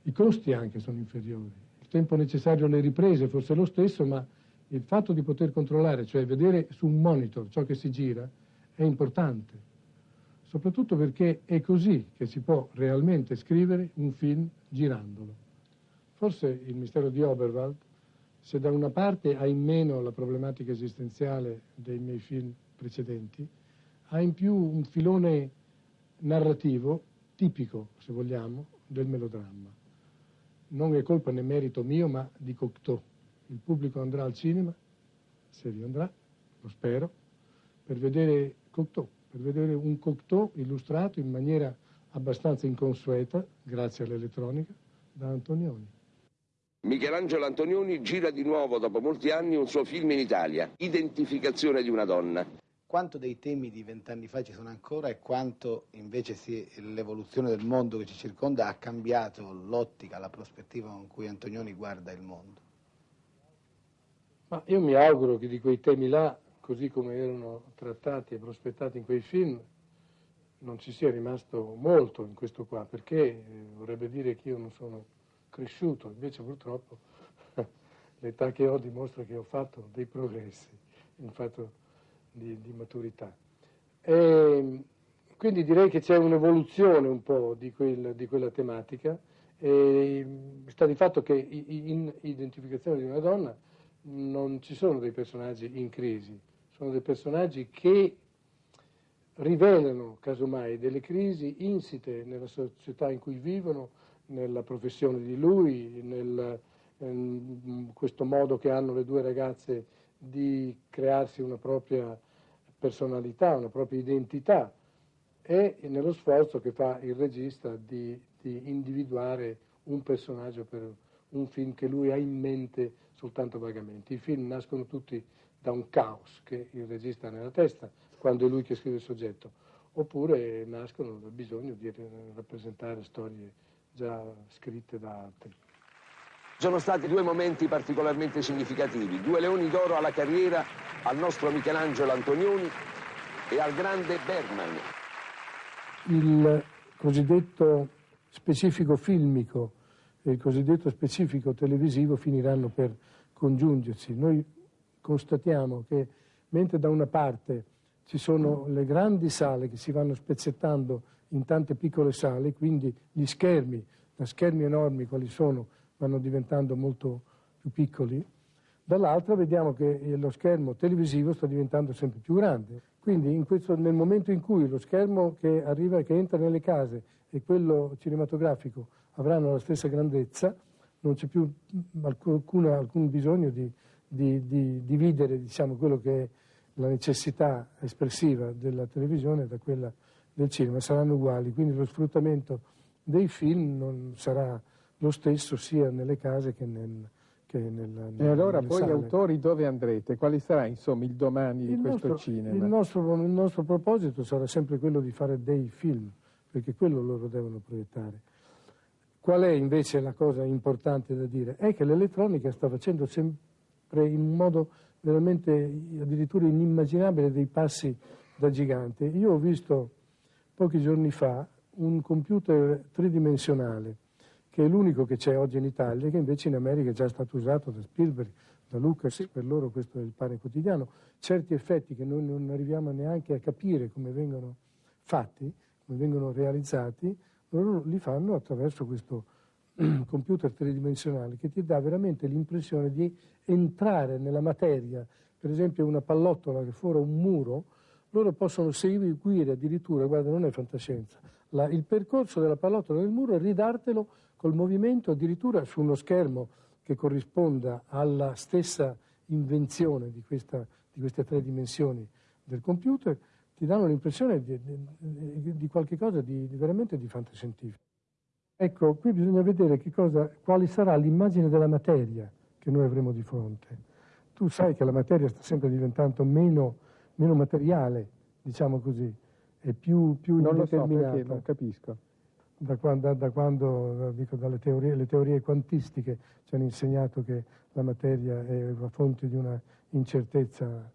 I costi anche sono inferiori. Il tempo necessario alle riprese forse è lo stesso, ma il fatto di poter controllare, cioè vedere su un monitor ciò che si gira, è importante soprattutto perché è così che si può realmente scrivere un film girandolo. Forse il mistero di Oberwald, se da una parte ha in meno la problematica esistenziale dei miei film precedenti, ha in più un filone narrativo tipico, se vogliamo, del melodramma. Non è colpa né merito mio, ma di Cocteau. Il pubblico andrà al cinema, se vi andrà, lo spero, per vedere Cocteau per vedere un Cocteau illustrato in maniera abbastanza inconsueta, grazie all'elettronica, da Antonioni. Michelangelo Antonioni gira di nuovo dopo molti anni un suo film in Italia, Identificazione di una donna. Quanto dei temi di vent'anni fa ci sono ancora e quanto invece si, l'evoluzione del mondo che ci circonda ha cambiato l'ottica, la prospettiva con cui Antonioni guarda il mondo? Ma io mi auguro che di quei temi là così come erano trattati e prospettati in quei film, non ci sia rimasto molto in questo qua, perché eh, vorrebbe dire che io non sono cresciuto, invece purtroppo l'età che ho dimostra che ho fatto dei progressi in fatto di, di maturità. E quindi direi che c'è un'evoluzione un po' di, quel, di quella tematica. E sta di fatto che in identificazione di una donna non ci sono dei personaggi in crisi, sono dei personaggi che rivelano casomai delle crisi insite nella società in cui vivono, nella professione di lui, nel, in questo modo che hanno le due ragazze di crearsi una propria personalità, una propria identità e nello sforzo che fa il regista di, di individuare un personaggio per un film che lui ha in mente soltanto vagamente. I film nascono tutti da un caos che il regista ha nella testa quando è lui che scrive il soggetto, oppure nascono dal bisogno di rappresentare storie già scritte da altri. Sono stati due momenti particolarmente significativi, due leoni d'oro alla carriera al nostro Michelangelo Antonioni e al grande Bergman. Il cosiddetto specifico filmico e il cosiddetto specifico televisivo finiranno per congiungersi. Noi constatiamo che mentre da una parte ci sono le grandi sale che si vanno spezzettando in tante piccole sale, quindi gli schermi, da schermi enormi quali sono, vanno diventando molto più piccoli, dall'altra vediamo che lo schermo televisivo sta diventando sempre più grande. Quindi questo, nel momento in cui lo schermo che arriva, che entra nelle case e quello cinematografico avranno la stessa grandezza, non c'è più alcuna, alcun bisogno di di, di dividere diciamo, quello che è la necessità espressiva della televisione da quella del cinema, saranno uguali, quindi lo sfruttamento dei film non sarà lo stesso sia nelle case che nel, che nella, e allora poi sale. autori dove andrete? Quali sarà insomma il domani di il questo nostro, cinema? Il nostro, il nostro, proposito sarà sempre quello di fare dei film, perché quello loro devono proiettare. Qual è invece la cosa importante da dire? È che l'elettronica sta facendo sempre in un modo veramente addirittura inimmaginabile dei passi da gigante. Io ho visto pochi giorni fa un computer tridimensionale che è l'unico che c'è oggi in Italia, che invece in America è già stato usato da Spielberg, da Lucas, per loro questo è il pane quotidiano. Certi effetti che noi non arriviamo neanche a capire come vengono fatti, come vengono realizzati, loro li fanno attraverso questo computer tridimensionale che ti dà veramente l'impressione di entrare nella materia, per esempio una pallottola che fuori un muro, loro possono seguire addirittura, guarda non è fantascienza, la, il percorso della pallottola nel muro e ridartelo col movimento addirittura su uno schermo che corrisponda alla stessa invenzione di, questa, di queste tre dimensioni del computer, ti danno l'impressione di, di, di qualche cosa di, veramente di fantascientifico. Ecco, qui bisogna vedere cosa, quale sarà l'immagine della materia che noi avremo di fronte. Tu sai che la materia sta sempre diventando meno, meno materiale, diciamo così, e più, più non indeterminata. Lo so perché non capisco. Da quando, da quando dico, dalle teorie, le teorie quantistiche ci hanno insegnato che la materia è la fonte di una incertezza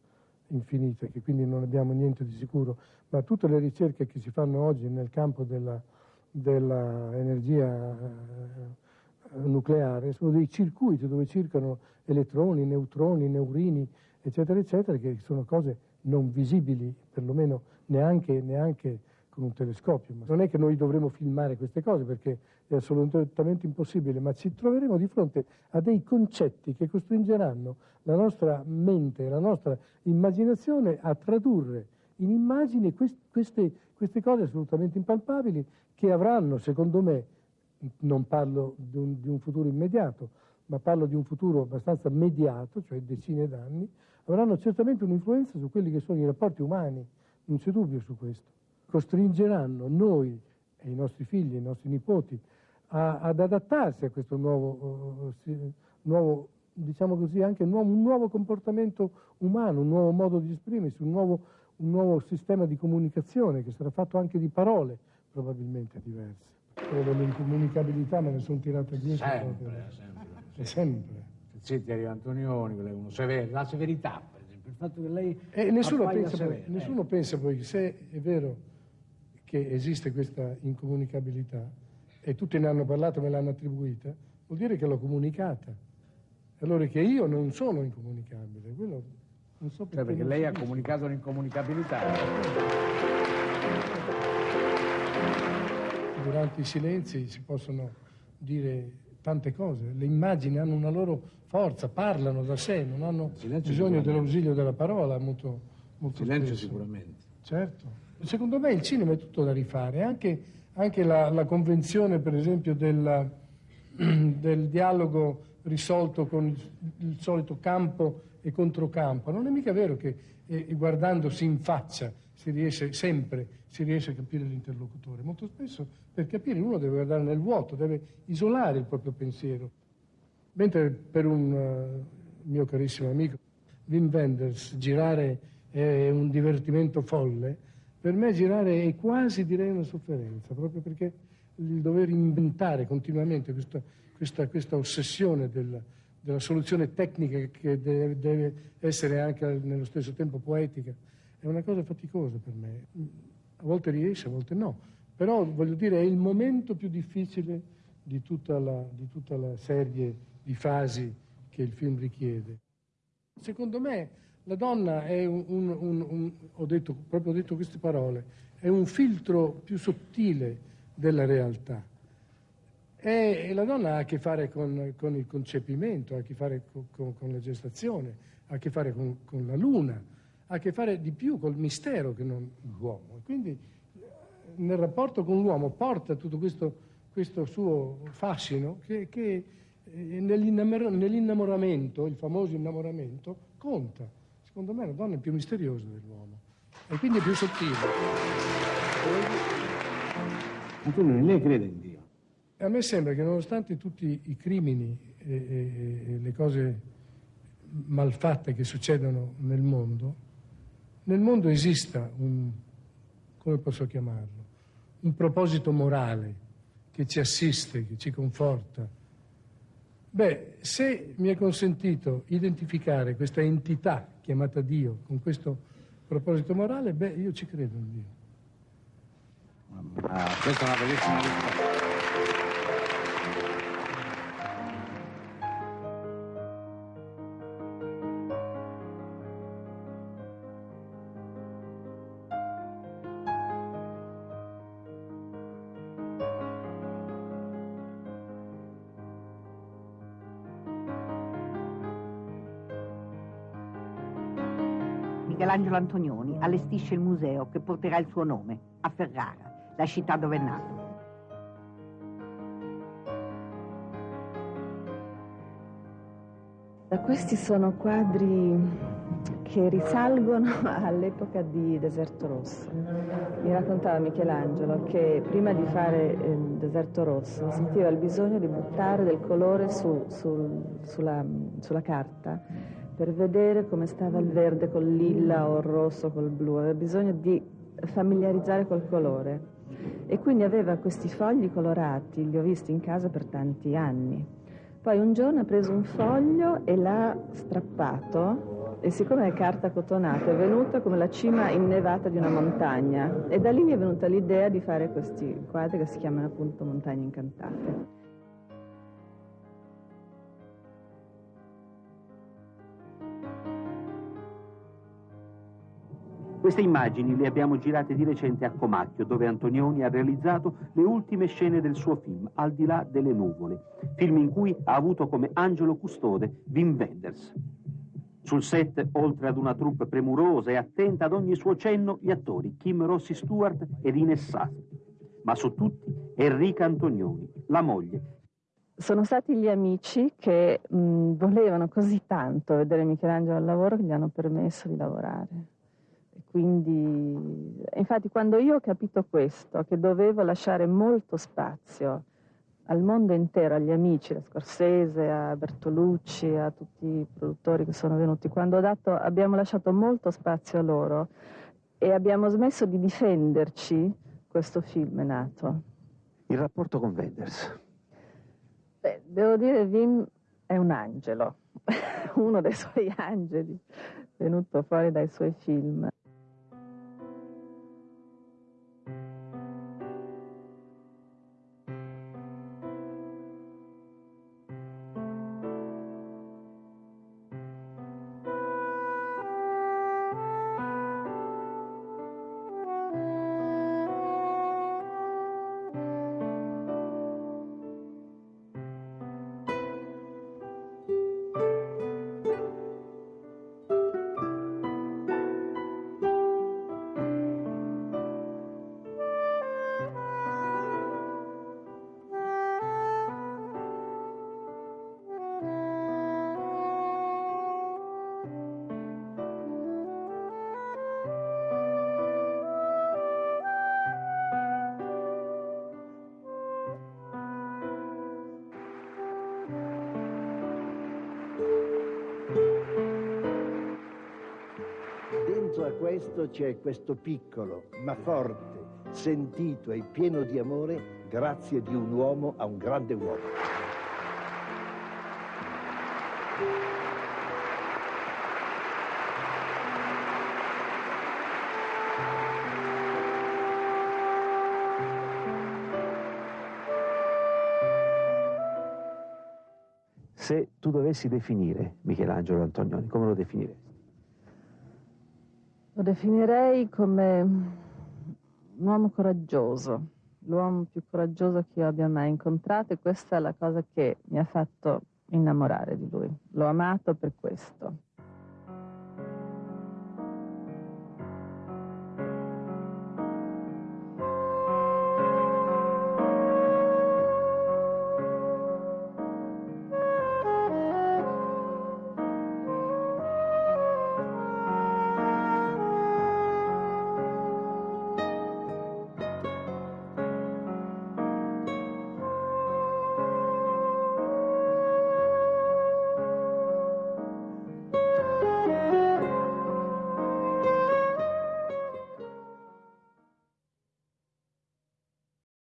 infinita, che quindi non abbiamo niente di sicuro, ma tutte le ricerche che si fanno oggi nel campo dell'energia eh, nucleare sono dei circuiti dove circolano elettroni, neutroni, neurini, eccetera, eccetera, che sono cose non visibili, perlomeno neanche, neanche con un telescopio. Non è che noi dovremo filmare queste cose perché è assolutamente impossibile, ma ci troveremo di fronte a dei concetti che costringeranno la nostra mente, la nostra immaginazione a tradurre in immagini queste, queste cose assolutamente impalpabili che avranno, secondo me, non parlo di un, di un futuro immediato, ma parlo di un futuro abbastanza mediato, cioè decine d'anni, avranno certamente un'influenza su quelli che sono i rapporti umani, non c'è dubbio su questo. Costringeranno noi e i nostri figli, i nostri nipoti, a, ad adattarsi a questo nuovo, uh, nuovo diciamo così, anche nuovo, un nuovo, comportamento umano, un nuovo modo di esprimersi, un nuovo, un nuovo sistema di comunicazione che sarà fatto anche di parole probabilmente diverse. Quello dell'incomunicabilità me ne sono tirata dietro. Sempre, proprio. sempre. sempre. Zitti Maria Antonioni, lei uno severo, la severità per esempio, il fatto che lei E nessuno, appaia pensa poi, severo, eh. nessuno pensa poi che se è vero che esiste questa incomunicabilità e tutti ne hanno parlato, me l'hanno attribuita, vuol dire che l'ho comunicata. Allora che io non sono incomunicabile, quello non so perché. Cioè perché lei ha comunicato l'incomunicabilità. Durante i silenzi si possono dire tante cose, le immagini hanno una loro forza, parlano da sé, non hanno bisogno dell'ausilio della parola molto, molto Silenzio spesso. sicuramente. Certo. Secondo me il cinema è tutto da rifare, anche, anche la, la convenzione per esempio del, del dialogo risolto con il, il solito campo e controcampo. Non è mica vero che eh, guardandosi in faccia si riesce sempre si riesce a capire l'interlocutore. Molto spesso per capire uno deve guardare nel vuoto, deve isolare il proprio pensiero. Mentre per un eh, mio carissimo amico Wim Wenders girare è un divertimento folle, per me girare è quasi direi una sofferenza, proprio perché il dover inventare continuamente questa, questa, questa ossessione del- della soluzione tecnica che deve, deve essere anche nello stesso tempo poetica è una cosa faticosa per me. A volte riesce, a volte no, però voglio dire è il momento più difficile di tutta la, di tutta la serie di fasi che il film richiede. Secondo me la donna è un, un- un- un- ho detto, proprio detto queste parole, è un filtro più sottile della realtà. E, e la donna ha a che fare con, con il concepimento, ha a che fare co- con, con la gestazione, ha a che fare con, con la luna, ha a che fare di più col mistero che non l'uomo. Quindi eh, nel rapporto con l'uomo porta tutto questo, questo suo fascino che, che E nell'innamor- nell'innamoramento, il famoso innamoramento, conta. Secondo me la donna è più misteriosa dell'uomo e quindi è più sottile. Antonio, lei crede in Dio? A me sembra che nonostante tutti i crimini e, e- e le cose malfatte che succedono nel mondo, nel mondo esista un, come posso chiamarlo, un proposito morale che ci assiste, che ci conforta. Beh, se mi è consentito identificare questa entità chiamata Dio con questo proposito morale, beh, io ci credo in Dio. Ah, questa è una bellissima risposta. Michelangelo Antonioni allestisce il museo che porterà il suo nome, a Ferrara, la città dove è nato. Questi sono quadri che risalgono all'epoca di Deserto Rosso. Mi raccontava Michelangelo che prima di fare il Deserto Rosso sentiva il bisogno di buttare del colore su- sul- sulla, sulla carta per vedere come stava il verde col lilla o il rosso col blu, aveva bisogno di familiarizzare col colore. E quindi aveva questi fogli colorati, li ho visti in casa per tanti anni. Poi un giorno ha preso un foglio e l'ha strappato e siccome è carta cotonata è venuta come la cima innevata di una montagna e da lì mi è venuta l'idea di fare questi quadri che si chiamano appunto Montagne Incantate. Queste immagini le abbiamo girate di recente a Comacchio, dove Antonioni ha realizzato le ultime scene del suo film, Al di là delle nuvole, film in cui ha avuto come angelo custode Wim Wenders. Sul set, oltre ad una troupe premurosa e attenta ad ogni suo cenno, gli attori Kim Rossi Stewart ed Ines Sassi. Ma su tutti Enrica Antonioni, la moglie, Sono stati gli amici che mh, volevano così tanto vedere Michelangelo al lavoro che gli hanno permesso di lavorare. Quindi, infatti, quando io ho capito questo, che dovevo lasciare molto spazio al mondo intero, agli amici, a Scorsese, a Bertolucci, a tutti i produttori che sono venuti, quando ho dato, abbiamo lasciato molto spazio a loro e abbiamo smesso di difenderci, questo film è nato. il rapporto con Wenders. Beh, devo dire, Wim è un angelo, uno dei suoi angeli, venuto fuori dai suoi film. Questo c'è questo piccolo, ma forte, sentito e pieno di amore, grazie di un uomo a un grande uomo. Se tu dovessi definire Michelangelo Antonioni, come lo definiresti? Lo definirei come un uomo coraggioso, l'uomo più coraggioso che io abbia mai incontrato e questa è la cosa che mi ha fatto innamorare di lui. L'ho amato per questo.